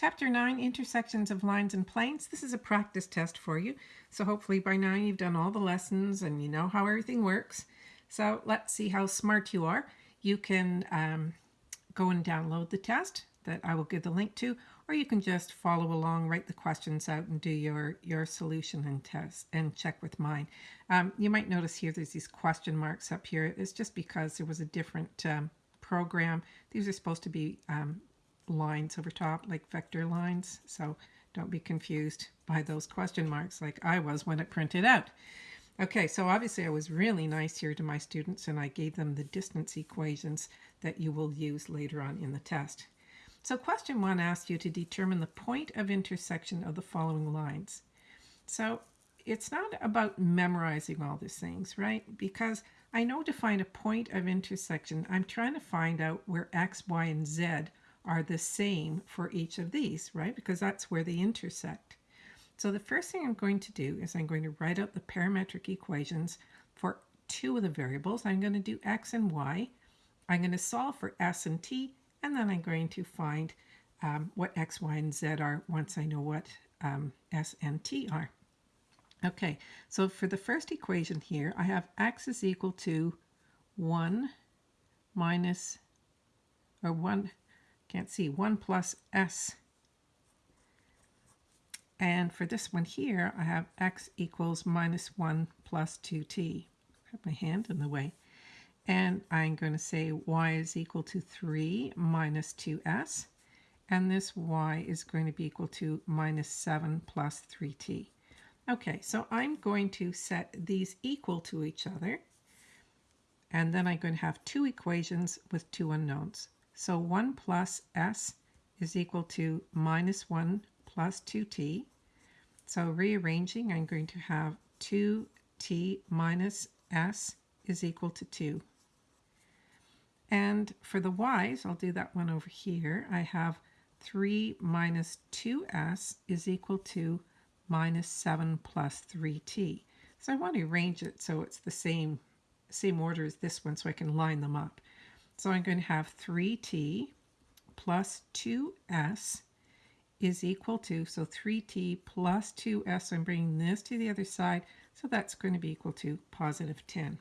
Chapter 9, Intersections of Lines and Planes. This is a practice test for you. So hopefully by now you've done all the lessons and you know how everything works. So let's see how smart you are. You can um, go and download the test that I will give the link to, or you can just follow along, write the questions out and do your, your solution and test and check with mine. Um, you might notice here there's these question marks up here. It's just because there was a different um, program. These are supposed to be um, lines over top, like vector lines. So don't be confused by those question marks like I was when it printed out. Okay, so obviously I was really nice here to my students and I gave them the distance equations that you will use later on in the test. So question one asks you to determine the point of intersection of the following lines. So it's not about memorizing all these things, right? Because I know to find a point of intersection, I'm trying to find out where x, y, and z are the same for each of these, right? Because that's where they intersect. So the first thing I'm going to do is I'm going to write out the parametric equations for two of the variables. I'm going to do x and y. I'm going to solve for s and t, and then I'm going to find um, what x, y, and z are once I know what um, s and t are. Okay, so for the first equation here, I have x is equal to 1 minus, or 1 can't see, 1 plus s. And for this one here, I have x equals minus 1 plus 2t. Have my hand in the way. And I'm going to say y is equal to 3 minus 2s. And this y is going to be equal to minus 7 plus 3t. Okay, so I'm going to set these equal to each other. And then I'm going to have two equations with two unknowns. So 1 plus s is equal to minus 1 plus 2t. So rearranging, I'm going to have 2t minus s is equal to 2. And for the y's, I'll do that one over here. I have 3 minus 2s is equal to minus 7 plus 3t. So I want to arrange it so it's the same, same order as this one so I can line them up. So I'm going to have 3t plus 2s is equal to, so 3t plus 2s, I'm bringing this to the other side, so that's going to be equal to positive 10.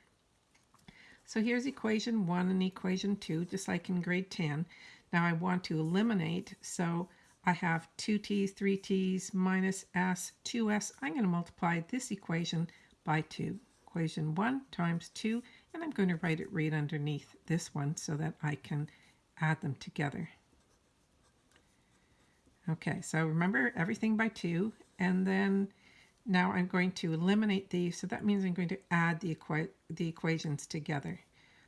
So here's equation 1 and equation 2, just like in grade 10. Now I want to eliminate, so I have 2t's, 3t's, minus s, 2s. I'm going to multiply this equation by 2. Equation 1 times 2 and I'm going to write it right underneath this one so that I can add them together. Okay, so remember everything by 2, and then now I'm going to eliminate these, so that means I'm going to add the, equa the equations together.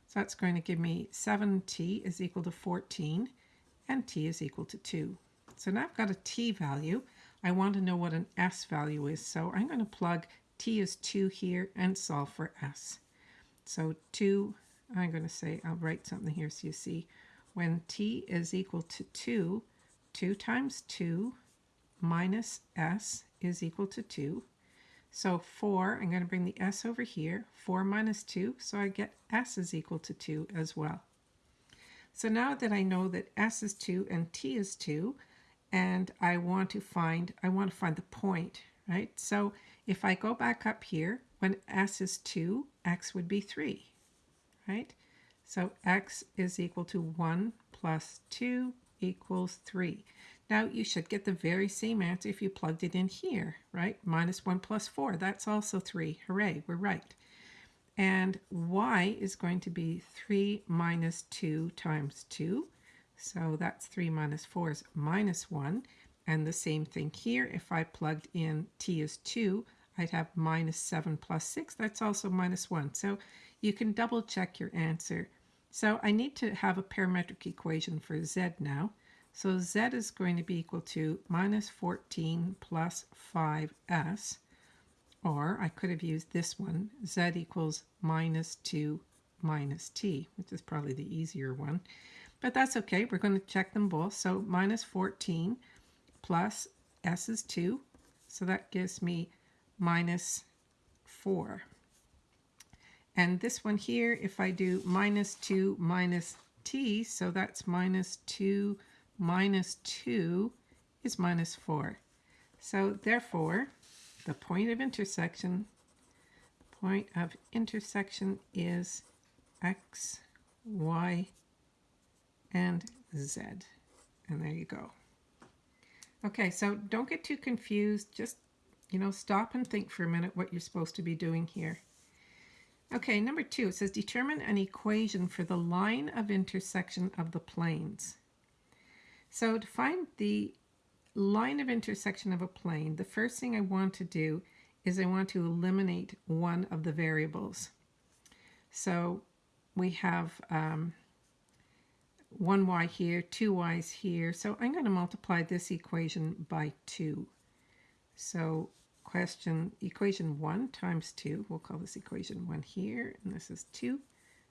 So that's going to give me 7t is equal to 14, and t is equal to 2. So now I've got a t value. I want to know what an s value is, so I'm going to plug t is 2 here and solve for s. So 2, I'm going to say, I'll write something here so you see. When t is equal to 2, 2 times 2 minus s is equal to 2. So 4, I'm going to bring the s over here, 4 minus 2, so I get s is equal to 2 as well. So now that I know that s is 2 and t is 2, and I want to find, I want to find the point, right? So if I go back up here, when s is 2, x would be 3, right? So x is equal to 1 plus 2 equals 3. Now you should get the very same answer if you plugged it in here, right? Minus 1 plus 4, that's also 3. Hooray, we're right. And y is going to be 3 minus 2 times 2. So that's 3 minus 4 is minus 1. And the same thing here, if I plugged in t is 2, I'd have minus 7 plus 6. That's also minus 1. So you can double check your answer. So I need to have a parametric equation for z now. So z is going to be equal to minus 14 plus 5s. Or I could have used this one, z equals minus 2 minus t, which is probably the easier one. But that's okay, we're going to check them both. So minus 14 plus s is 2, so that gives me minus 4. And this one here, if I do minus 2 minus t, so that's minus 2 minus 2 is minus 4. So therefore, the point of intersection, point of intersection is x, y, and z. And there you go. Okay, so don't get too confused. Just, you know, stop and think for a minute what you're supposed to be doing here. Okay, number two, it says determine an equation for the line of intersection of the planes. So to find the line of intersection of a plane, the first thing I want to do is I want to eliminate one of the variables. So we have um, 1y here, 2y's here. So I'm going to multiply this equation by 2. So question, equation 1 times 2, we'll call this equation 1 here, and this is 2.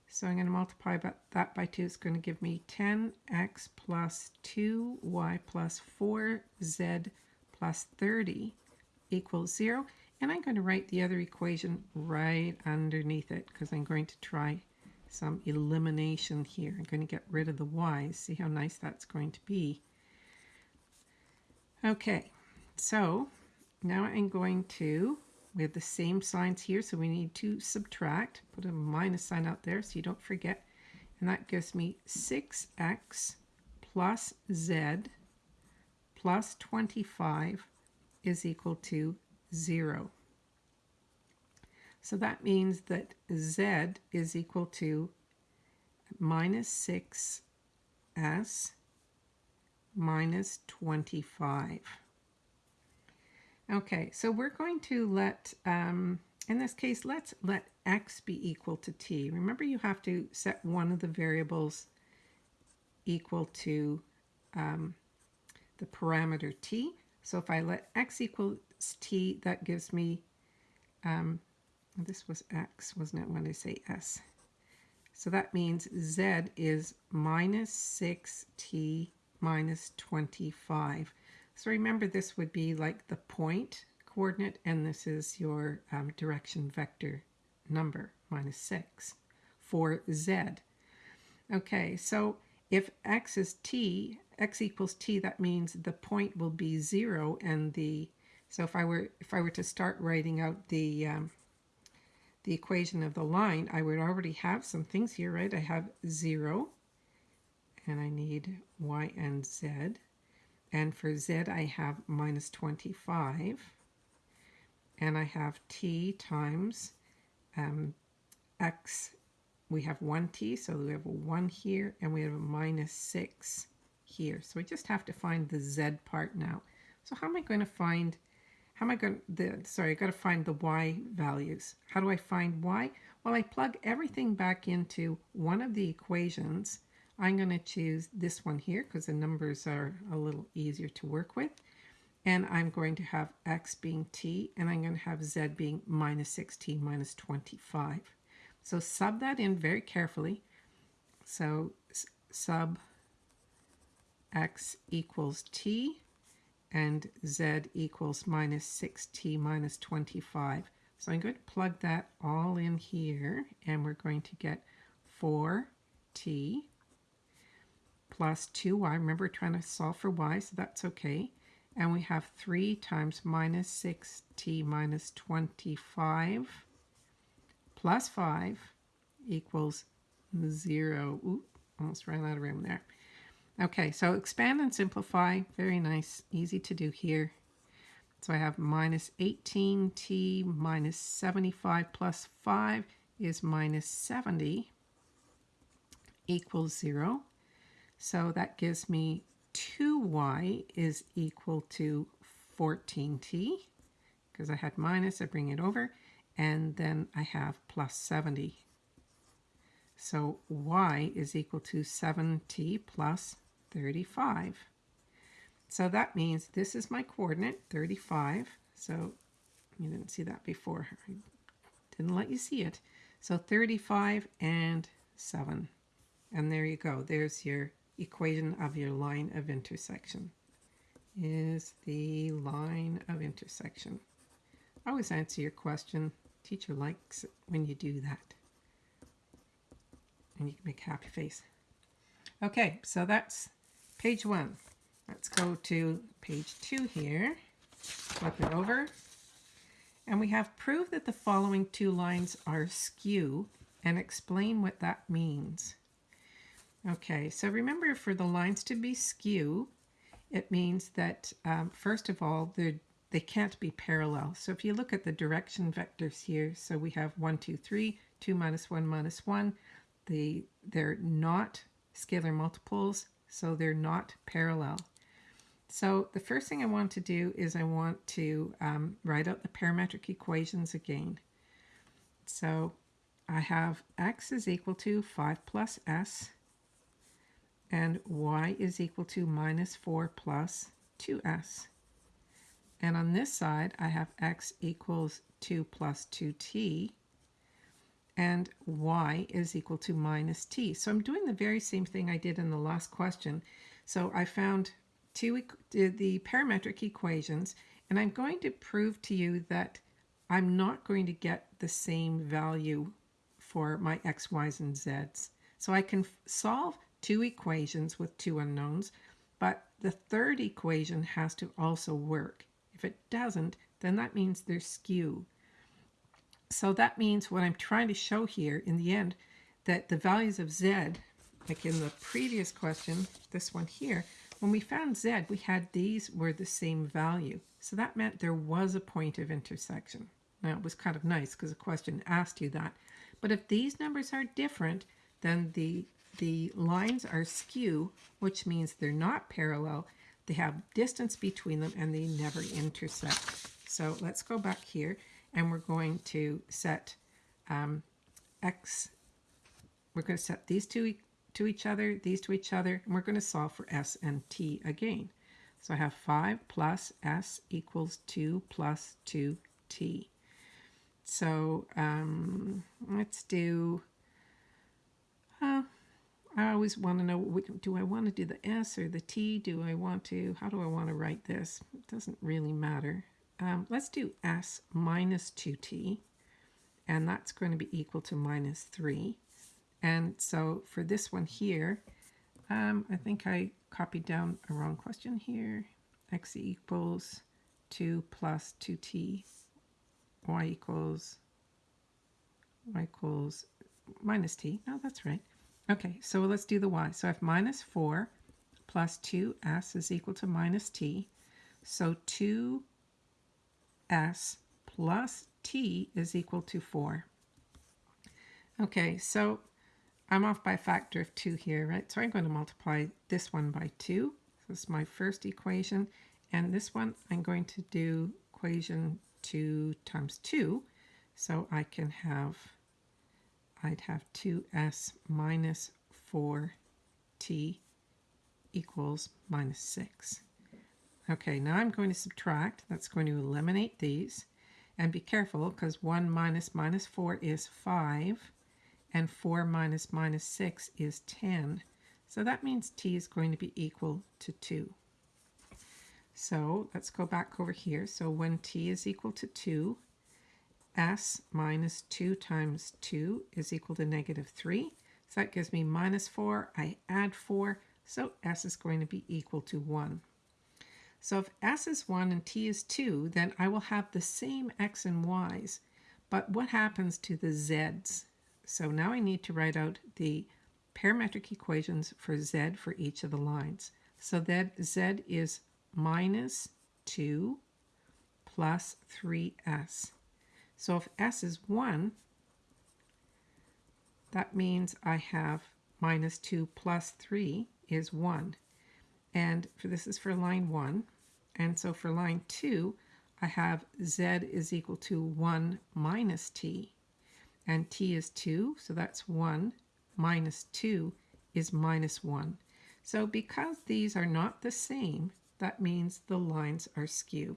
So I'm going to multiply that by 2. It's going to give me 10x plus 2y plus 4z plus 30 equals 0. And I'm going to write the other equation right underneath it because I'm going to try some elimination here. I'm going to get rid of the y's. See how nice that's going to be. Okay, so now I'm going to, we have the same signs here, so we need to subtract. Put a minus sign out there so you don't forget. And that gives me 6x plus z plus 25 is equal to 0. So that means that z is equal to minus 6s minus 25. Okay, so we're going to let, um, in this case, let's let x be equal to t. Remember you have to set one of the variables equal to um, the parameter t. So if I let x equals t, that gives me um, this was x, wasn't it, when I say s? So that means z is minus 6t minus 25. So remember this would be like the point coordinate, and this is your um, direction vector number, minus 6, for z. Okay, so if x is t, x equals t, that means the point will be 0, and the, so if I were, if I were to start writing out the, um, the equation of the line, I would already have some things here, right? I have 0, and I need y and z. And for z, I have minus 25. And I have t times um, x. We have 1t, so we have a 1 here, and we have a minus 6 here. So we just have to find the z part now. So how am I going to find how am I going to, sorry, I got to find the y values. How do I find y? Well, I plug everything back into one of the equations. I'm going to choose this one here because the numbers are a little easier to work with. And I'm going to have x being t, and I'm going to have z being minus 6t minus 25. So sub that in very carefully. So sub x equals t and z equals minus 6t minus 25. So I'm going to plug that all in here, and we're going to get 4t plus 2y. Remember, trying to solve for y, so that's okay. And we have 3 times minus 6t minus 25 plus 5 equals 0. Ooh, almost ran out of room there. Okay, so expand and simplify. Very nice, easy to do here. So I have minus 18t minus 75 plus 5 is minus 70 equals 0. So that gives me 2y is equal to 14t. Because I had minus, I bring it over. And then I have plus 70. So y is equal to 7t plus 35. So that means this is my coordinate, 35. So you didn't see that before. I didn't let you see it. So 35 and 7. And there you go. There's your equation of your line of intersection. Is the line of intersection. I Always answer your question. Teacher likes it when you do that. And you can make a happy face. Okay, so that's Page one. Let's go to page two here. Flip it over. And we have proved that the following two lines are skew and explain what that means. Okay, so remember for the lines to be skew, it means that um, first of all, they can't be parallel. So if you look at the direction vectors here, so we have 1, 2, 3, 2 minus 1 minus 1. The, they're not scalar multiples, so they're not parallel. So the first thing I want to do is I want to um, write out the parametric equations again. So I have x is equal to 5 plus s and y is equal to minus 4 plus 2s. And on this side, I have x equals 2 plus 2t and y is equal to minus t. So I'm doing the very same thing I did in the last question. So I found two the parametric equations and I'm going to prove to you that I'm not going to get the same value for my x, y's, and z's. So I can solve two equations with two unknowns, but the third equation has to also work. If it doesn't, then that means they're skew. So that means what I'm trying to show here in the end, that the values of z, like in the previous question, this one here, when we found z, we had these were the same value. So that meant there was a point of intersection. Now it was kind of nice because the question asked you that. But if these numbers are different, then the, the lines are skew, which means they're not parallel. They have distance between them and they never intersect. So let's go back here and we're going to set um, x, we're going to set these two to each other, these to each other, and we're going to solve for s and t again. So I have 5 plus s equals 2 plus 2t. So um, let's do, uh, I always want to know, do I want to do the s or the t? Do I want to, how do I want to write this? It doesn't really matter. Um, let's do s minus 2t, and that's going to be equal to minus 3. And so for this one here, um, I think I copied down a wrong question here. x equals 2 plus 2t, y equals, y equals minus t. No, that's right. Okay, so let's do the y. So I have minus 4 plus 2s is equal to minus t. So 2 s plus t is equal to 4. Okay, so I'm off by a factor of 2 here, right? So I'm going to multiply this one by 2. So this is my first equation. And this one, I'm going to do equation 2 times 2. So I can have, I'd have 2s minus 4t equals minus 6. Okay, now I'm going to subtract. That's going to eliminate these. And be careful because 1 minus minus 4 is 5 and 4 minus minus 6 is 10. So that means t is going to be equal to 2. So let's go back over here. So when t is equal to 2, s minus 2 times 2 is equal to negative 3. So that gives me minus 4. I add 4, so s is going to be equal to 1. So if s is 1 and t is 2, then I will have the same x and y's. But what happens to the z's? So now I need to write out the parametric equations for z for each of the lines. So that z is minus 2 plus 3s. So if s is 1, that means I have minus 2 plus 3 is 1. And for this is for line 1. And so for line 2, I have z is equal to 1 minus t. And t is 2, so that's 1 minus 2 is minus 1. So because these are not the same, that means the lines are skew.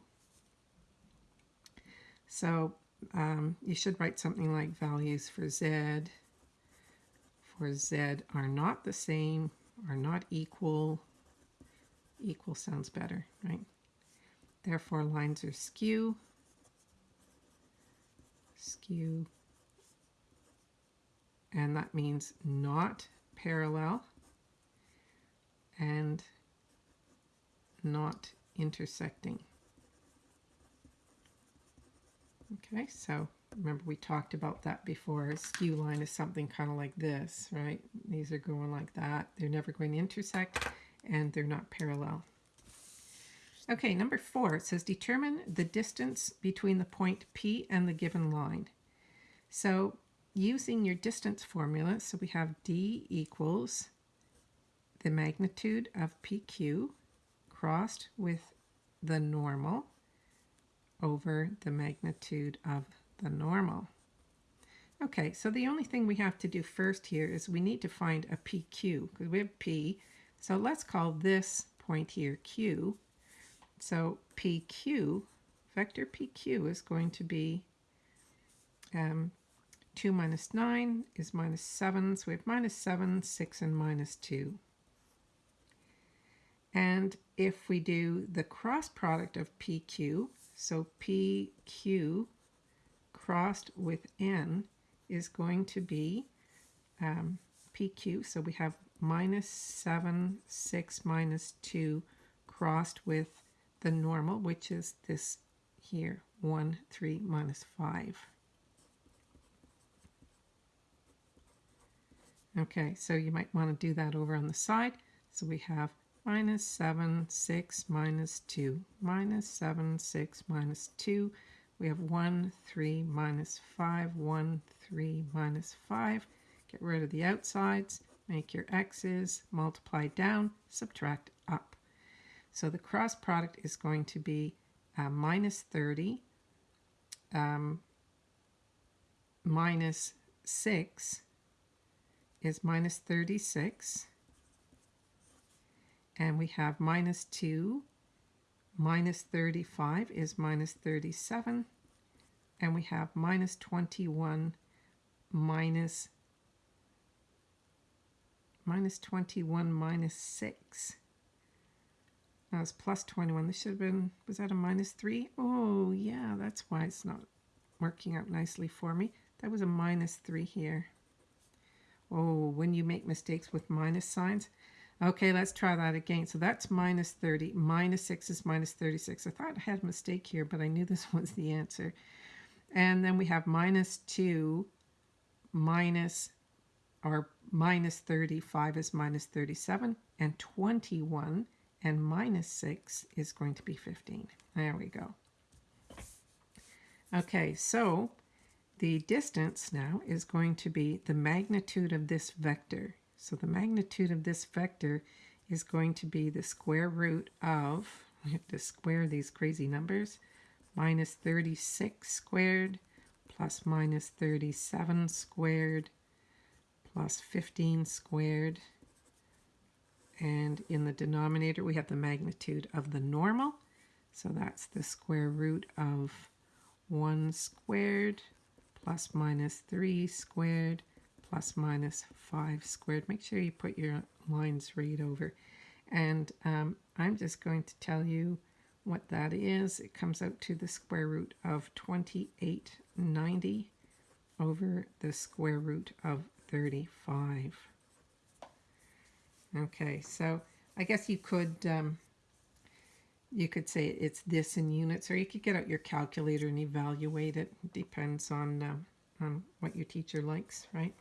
So um, you should write something like values for z, for z are not the same, are not equal, equal sounds better, right? Therefore, lines are skew, skew, and that means not parallel and not intersecting. Okay, so remember we talked about that before. A skew line is something kind of like this, right? These are going like that. They're never going to intersect and they're not parallel. Okay, number four, it says determine the distance between the point P and the given line. So using your distance formula, so we have D equals the magnitude of PQ crossed with the normal over the magnitude of the normal. Okay, so the only thing we have to do first here is we need to find a PQ because we have P. So let's call this point here Q. So PQ, vector PQ is going to be um, 2 minus 9 is minus 7. So we have minus 7, 6, and minus 2. And if we do the cross product of PQ, so PQ crossed with N is going to be um, PQ. So we have minus 7, 6, minus 2 crossed with the normal, which is this here, 1, 3, minus 5. Okay, so you might want to do that over on the side. So we have minus 7, 6, minus 2, minus 7, 6, minus 2. We have 1, 3, minus 5, 1, 3, minus 5. Get rid of the outsides, make your x's, multiply down, subtract up. So the cross product is going to be uh, minus 30, um, minus 6 is minus 36 and we have minus 2 minus 35 is minus 37 and we have minus 21 minus minus 21 minus 6 that was plus 21 this should have been was that a minus 3 oh yeah that's why it's not working out nicely for me. That was a minus 3 here. Oh when you make mistakes with minus signs Okay, let's try that again. So that's minus 30. Minus 6 is minus 36. I thought I had a mistake here, but I knew this was the answer. And then we have minus 2 minus, or minus 35 is minus 37. And 21 and minus 6 is going to be 15. There we go. Okay, so the distance now is going to be the magnitude of this vector. So the magnitude of this vector is going to be the square root of, we have to square these crazy numbers, minus 36 squared plus minus 37 squared plus 15 squared. And in the denominator, we have the magnitude of the normal. So that's the square root of 1 squared plus minus 3 squared plus minus 5 squared. Make sure you put your lines right over. And um, I'm just going to tell you what that is. It comes out to the square root of 2890 over the square root of 35. Okay, so I guess you could um, you could say it's this in units, or you could get out your calculator and evaluate it. Depends on um, on what your teacher likes, right?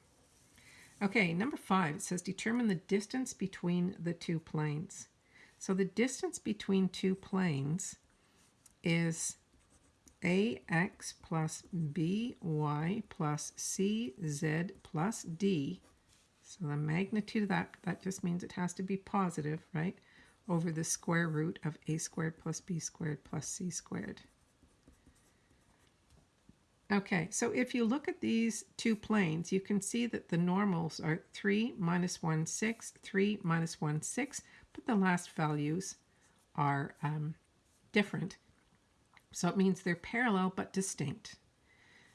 Okay, number five, it says determine the distance between the two planes. So the distance between two planes is ax plus by plus cz plus d. So the magnitude of that, that just means it has to be positive, right? Over the square root of a squared plus b squared plus c squared. Okay, so if you look at these two planes, you can see that the normals are 3 minus 1, 6, 3 minus 1, 6, but the last values are um, different. So it means they're parallel but distinct.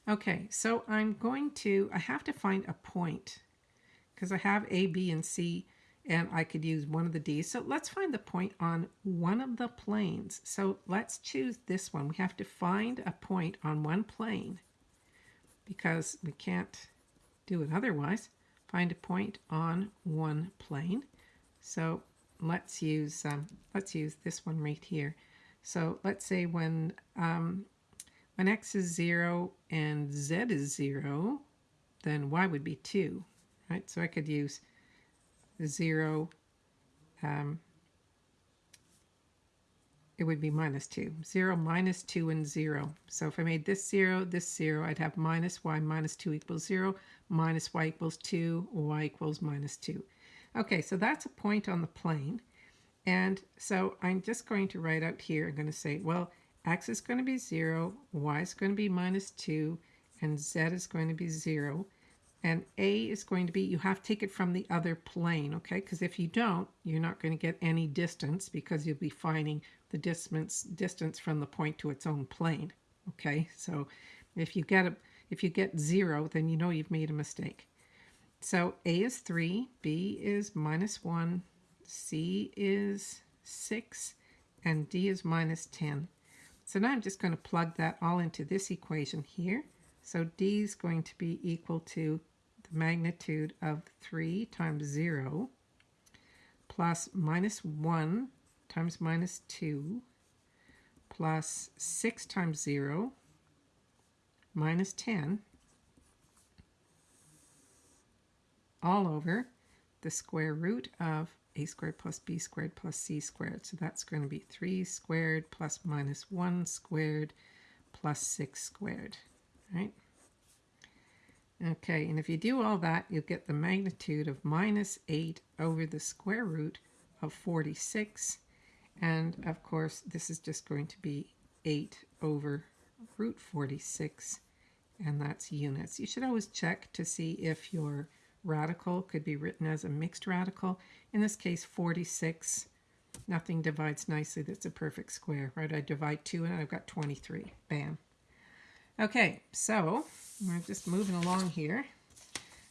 Okay, so I'm going to, I have to find a point because I have A, B, and C, and I could use one of the D's. So let's find the point on one of the planes. So let's choose this one. We have to find a point on one plane because we can't do it otherwise. Find a point on one plane. So let's use um, let's use this one right here. So let's say when um, when x is 0 and z is 0, then y would be 2, right? So I could use 0, um, it would be minus 2. 0, minus 2, and 0. So if I made this 0, this 0, I'd have minus y minus 2 equals 0, minus y equals 2, y equals minus 2. Okay, so that's a point on the plane. And so I'm just going to write out here, I'm going to say, well, x is going to be 0, y is going to be minus 2, and z is going to be 0. And a is going to be, you have to take it from the other plane, okay? Because if you don't, you're not going to get any distance because you'll be finding the distance, distance from the point to its own plane, okay? So if you get a, if you get 0, then you know you've made a mistake. So a is 3, b is minus 1, c is 6, and d is minus 10. So now I'm just going to plug that all into this equation here. So d is going to be equal to the magnitude of 3 times 0 plus minus 1 times minus 2 plus 6 times 0 minus 10 all over the square root of a squared plus b squared plus c squared. So that's going to be 3 squared plus minus 1 squared plus 6 squared, right? Okay, and if you do all that, you'll get the magnitude of minus 8 over the square root of 46. And of course, this is just going to be 8 over root 46, and that's units. You should always check to see if your radical could be written as a mixed radical. In this case, 46. Nothing divides nicely. That's a perfect square, right? I divide 2 and I've got 23. Bam. Okay, so we're just moving along here.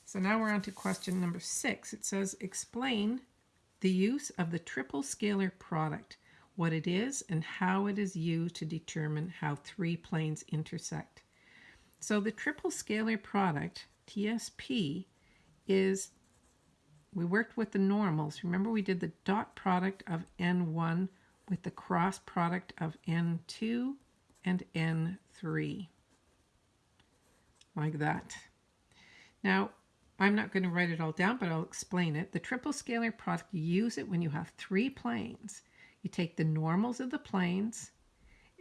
So now we're on to question number 6. It says, explain the use of the triple scalar product, what it is and how it is used to determine how three planes intersect. So the triple scalar product, TSP, is we worked with the normals. Remember we did the dot product of n1 with the cross product of n2 and n3. Like that. Now, I'm not going to write it all down, but I'll explain it. The triple scalar product, you use it when you have three planes. You take the normals of the planes,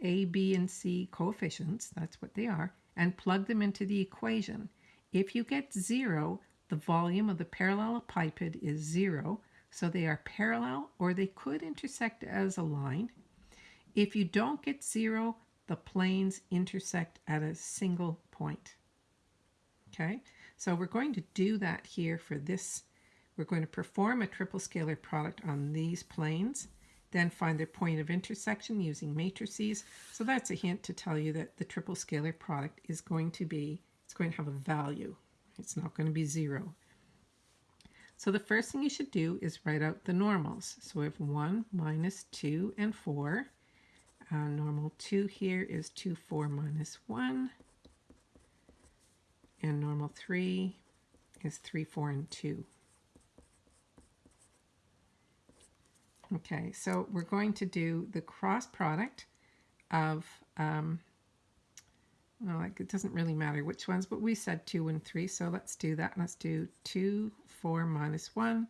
A, B, and C coefficients, that's what they are, and plug them into the equation. If you get zero, the volume of the parallelepiped is zero, so they are parallel or they could intersect as a line. If you don't get zero, the planes intersect at a single point. Okay, so we're going to do that here for this. We're going to perform a triple scalar product on these planes, then find their point of intersection using matrices. So that's a hint to tell you that the triple scalar product is going to be, it's going to have a value. It's not going to be zero. So the first thing you should do is write out the normals. So we have 1 minus 2 and 4. Uh, normal 2 here is 2, 4 minus 1. And normal 3 is 3, 4, and 2. Okay, so we're going to do the cross product of um, well, like it doesn't really matter which ones, but we said 2 and 3, so let's do that. Let's do 2, 4, minus 1,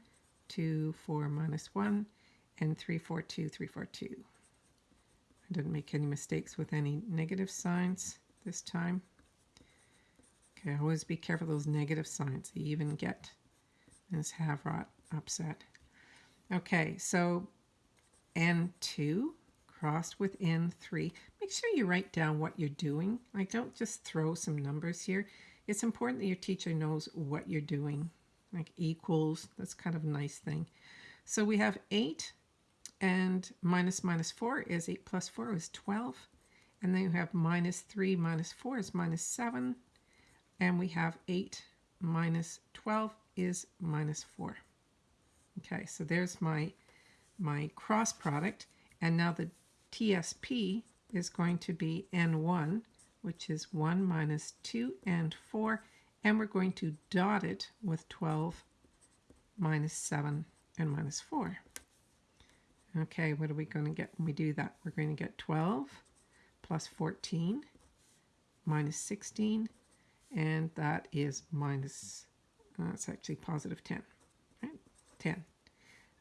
2, 4, minus 1, and 3, 4, 2, 3, 4, 2. I didn't make any mistakes with any negative signs this time. Okay, always be careful those negative signs. They even get this have-rot upset. Okay, so N2 crossed with N3. Make sure you write down what you're doing. Like don't just throw some numbers here. It's important that your teacher knows what you're doing. Like equals, that's kind of a nice thing. So we have 8 and minus minus 4 is 8 plus 4 is 12. And then you have minus 3 minus 4 is minus 7. And we have 8 minus 12 is minus 4. Okay, so there's my, my cross product. And now the TSP is going to be N1, which is 1 minus 2 and 4, and we're going to dot it with 12 minus 7 and minus 4. Okay, what are we going to get when we do that? We're going to get 12 plus 14 minus 16, and that is minus, that's uh, actually positive 10, right? 10.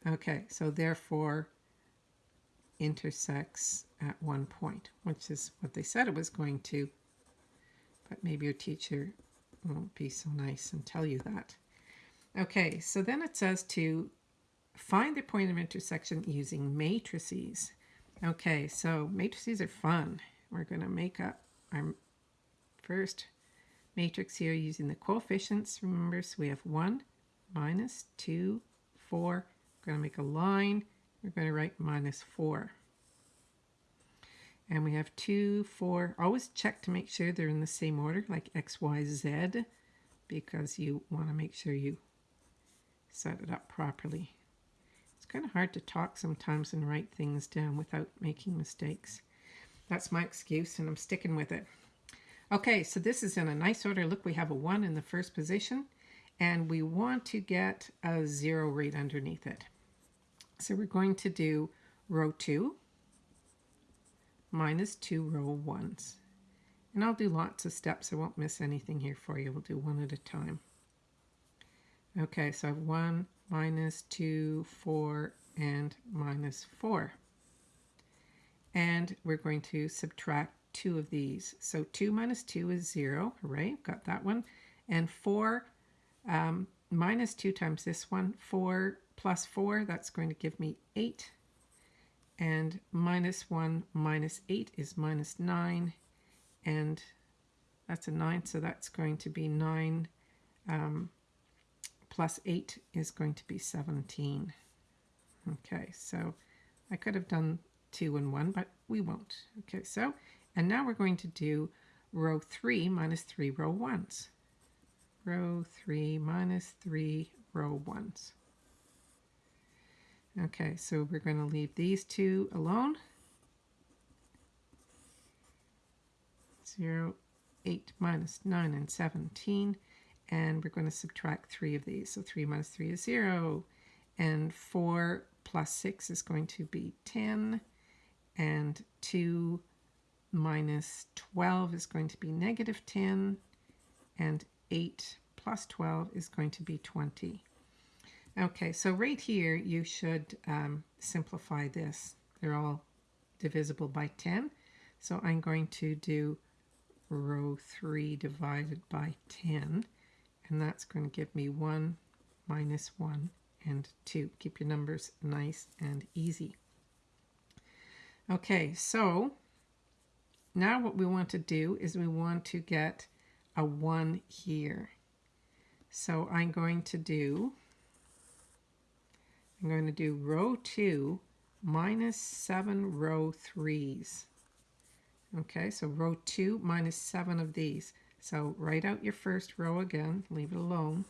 Okay, so therefore intersects at one point, which is what they said it was going to, but maybe your teacher won't be so nice and tell you that. Okay, so then it says to find the point of intersection using matrices. Okay, so matrices are fun. We're going to make up our first matrix here using the coefficients. Remember, so we have 1, minus 2, 4. We're going to make a line. We're going to write minus 4. And we have 2, 4. Always check to make sure they're in the same order, like x, y, z, because you want to make sure you set it up properly. It's kind of hard to talk sometimes and write things down without making mistakes. That's my excuse, and I'm sticking with it. Okay, so this is in a nice order. Look, we have a 1 in the first position, and we want to get a 0 right underneath it. So we're going to do row 2 minus 2 row 1s. And I'll do lots of steps. I won't miss anything here for you. We'll do one at a time. Okay, so I have 1 minus 2, 4, and minus 4. And we're going to subtract two of these. So 2 minus 2 is 0, right? Got that one. And 4 um, minus 2 times this one, 4 plus 4, that's going to give me 8. And minus 1 minus 8 is minus 9. And that's a 9, so that's going to be 9 um, plus 8 is going to be 17. Okay, so I could have done 2 and 1, but we won't. Okay, so and now we're going to do row 3 minus 3 row 1s. Row 3 minus 3 row 1s. Okay, so we're going to leave these two alone. 0, 8 minus 9 and 17. And we're going to subtract 3 of these. So 3 minus 3 is 0. And 4 plus 6 is going to be 10. And 2 minus 12 is going to be negative 10, and 8 plus 12 is going to be 20. Okay, so right here you should um, simplify this. They're all divisible by 10. So I'm going to do row 3 divided by 10, and that's going to give me 1 minus 1 and 2. Keep your numbers nice and easy. Okay, so now what we want to do is we want to get a 1 here. So I'm going to do, I'm going to do row 2 minus 7 row 3s. Okay, so row 2 minus 7 of these. So write out your first row again, leave it alone.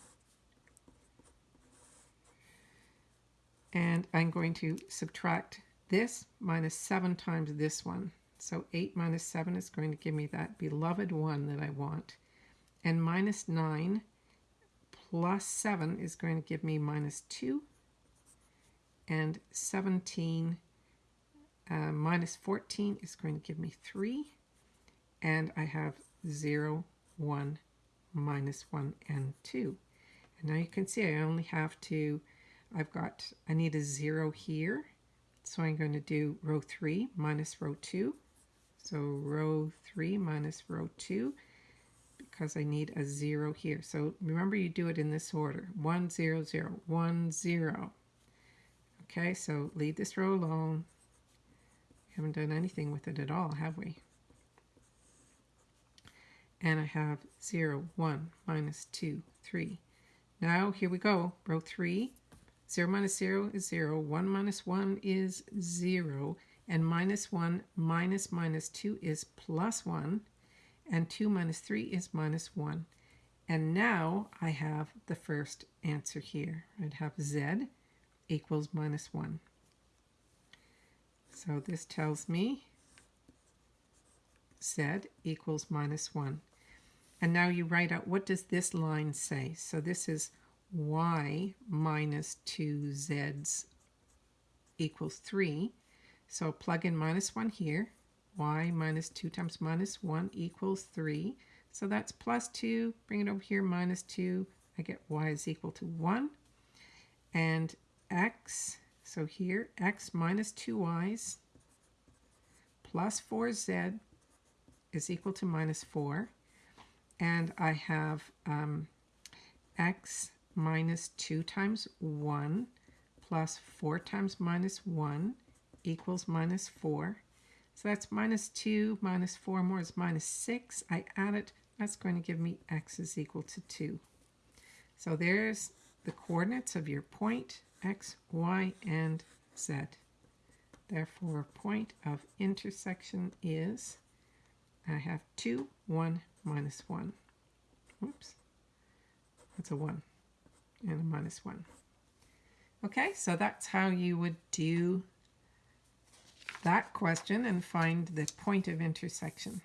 And I'm going to subtract this minus 7 times this one. So 8 minus 7 is going to give me that beloved 1 that I want. And minus 9 plus 7 is going to give me minus 2. And 17 uh, minus 14 is going to give me 3. And I have 0, 1, minus 1, and 2. And now you can see I only have to, I've got, I need a 0 here. So I'm going to do row 3 minus row 2. So row 3 minus row 2 because I need a 0 here. So remember you do it in this order. 1, 0, 0, 1, 0. Okay, so leave this row alone. We haven't done anything with it at all, have we? And I have 0, 1, minus 2, 3. Now here we go. Row 3. 0 minus 0 is 0. 1 minus 1 is 0 and minus 1 minus minus 2 is plus 1, and 2 minus 3 is minus 1. And now I have the first answer here. I'd have z equals minus 1. So this tells me z equals minus 1. And now you write out what does this line say? So this is y minus 2z's equals 3. So plug in minus 1 here. y minus 2 times minus 1 equals 3. So that's plus 2. Bring it over here, minus 2. I get y is equal to 1. And x, so here, x minus 2y's plus 4z is equal to minus 4. And I have um, x minus 2 times 1 plus 4 times minus 1 equals minus 4. So that's minus 2 minus 4 more is minus 6. I add it. That's going to give me x is equal to 2. So there's the coordinates of your point x, y, and z. Therefore, point of intersection is, I have 2, 1, minus 1. Oops. That's a 1 and a minus 1. Okay, so that's how you would do that question and find the point of intersection.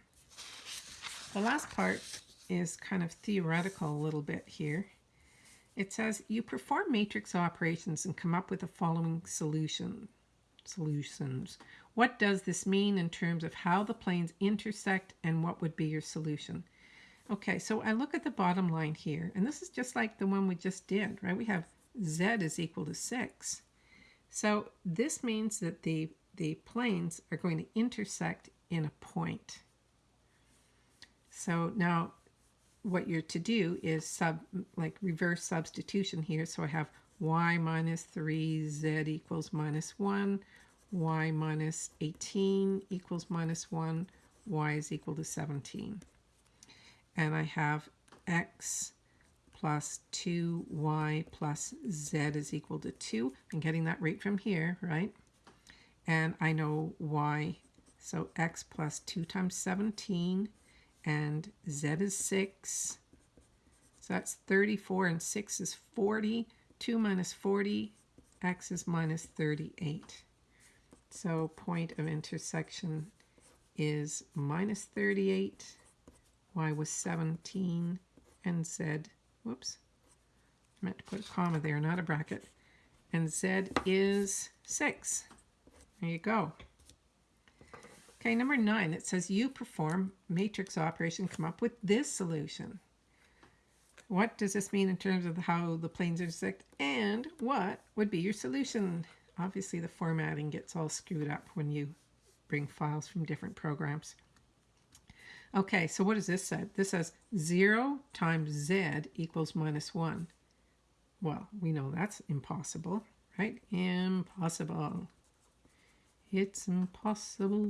The last part is kind of theoretical a little bit here. It says you perform matrix operations and come up with the following solution solutions. What does this mean in terms of how the planes intersect and what would be your solution? Okay, so I look at the bottom line here, and this is just like the one we just did, right? We have z is equal to 6. So this means that the, the planes are going to intersect in a point. So now what you're to do is sub like reverse substitution here. So I have y minus 3z equals minus 1, y minus 18 equals minus 1, y is equal to 17 and I have x plus 2y plus z is equal to 2. I'm getting that right from here, right? And I know y, so x plus 2 times 17, and z is 6. So that's 34, and 6 is 40. 2 minus 40, x is minus 38. So point of intersection is minus 38 y was 17, and z, whoops, I meant to put a comma there, not a bracket, and z is 6. There you go. Okay, number 9, it says you perform matrix operation, come up with this solution. What does this mean in terms of how the planes intersect, and what would be your solution? Obviously, the formatting gets all screwed up when you bring files from different programs. Okay, so what does this say? This says 0 times z equals minus 1. Well, we know that's impossible, right? Impossible. It's impossible.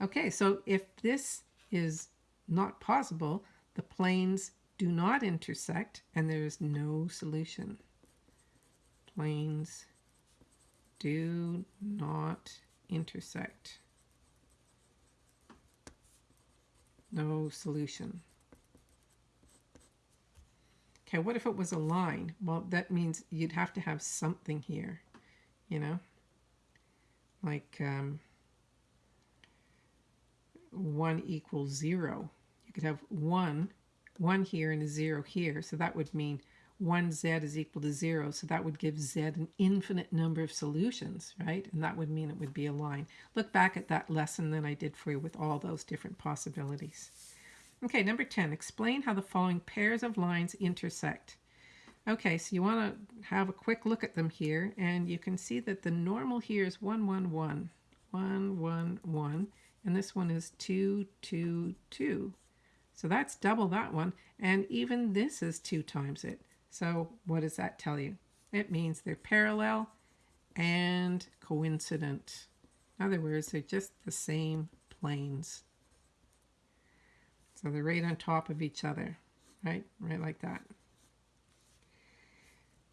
Okay, so if this is not possible, the planes do not intersect and there's no solution. Planes do not intersect. no solution. Okay, what if it was a line? Well, that means you'd have to have something here, you know? Like um, 1 equals 0. You could have 1, 1 here and a 0 here, so that would mean 1z is equal to 0, so that would give z an infinite number of solutions, right? And that would mean it would be a line. Look back at that lesson that I did for you with all those different possibilities. Okay, number 10, explain how the following pairs of lines intersect. Okay, so you want to have a quick look at them here, and you can see that the normal here is 1, 1, 1, 1, 1, 1, and this one is 2, 2, 2. So that's double that one, and even this is 2 times it. So what does that tell you? It means they're parallel and coincident. In other words, they're just the same planes. So they're right on top of each other, right? Right like that.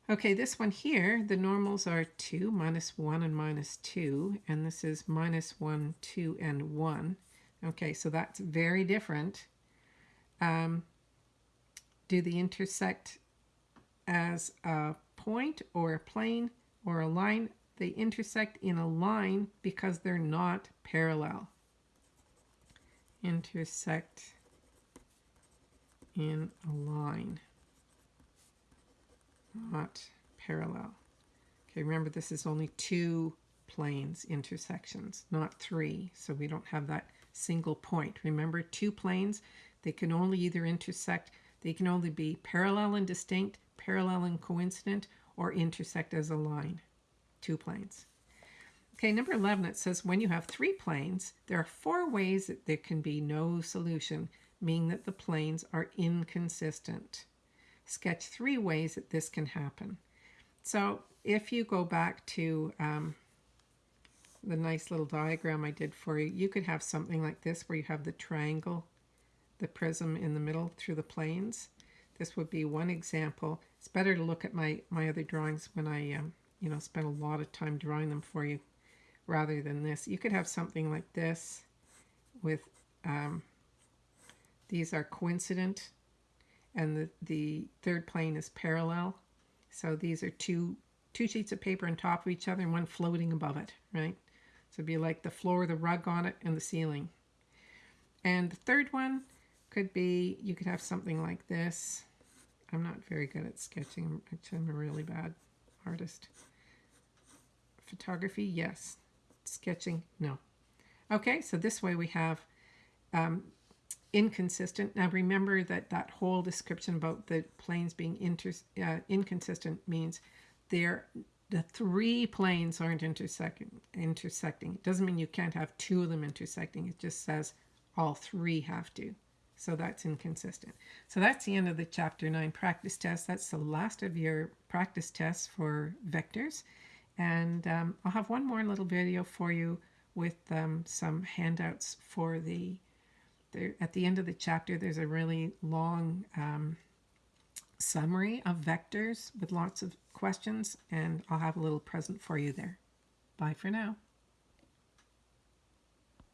Okay, this one here, the normals are 2, minus 1, and minus 2. And this is minus 1, 2, and 1. Okay, so that's very different. Um, do they intersect as a point or a plane or a line. They intersect in a line because they're not parallel. Intersect in a line, not parallel. Okay, remember this is only two planes intersections, not three. So we don't have that single point. Remember, two planes, they can only either intersect, they can only be parallel and distinct, parallel and coincident, or intersect as a line. Two planes. Okay, number 11, it says when you have three planes, there are four ways that there can be no solution, meaning that the planes are inconsistent. Sketch three ways that this can happen. So if you go back to um, the nice little diagram I did for you, you could have something like this where you have the triangle, the prism in the middle through the planes. This would be one example. It's better to look at my, my other drawings when I, um, you know, spend a lot of time drawing them for you rather than this. You could have something like this with, um, these are coincident and the, the third plane is parallel. So these are two, two sheets of paper on top of each other and one floating above it, right? So it'd be like the floor, the rug on it, and the ceiling. And the third one could be, you could have something like this. I'm not very good at sketching. I'm a really bad artist. Photography, yes. Sketching, no. Okay, so this way we have um, inconsistent. Now remember that that whole description about the planes being inter, uh, inconsistent means they're the three planes aren't intersecting. Intersecting. It doesn't mean you can't have two of them intersecting. It just says all three have to. So that's inconsistent. So that's the end of the chapter 9 practice test. That's the last of your practice tests for vectors. And um, I'll have one more little video for you with um, some handouts for the, the, at the end of the chapter, there's a really long um, summary of vectors with lots of questions, and I'll have a little present for you there. Bye for now.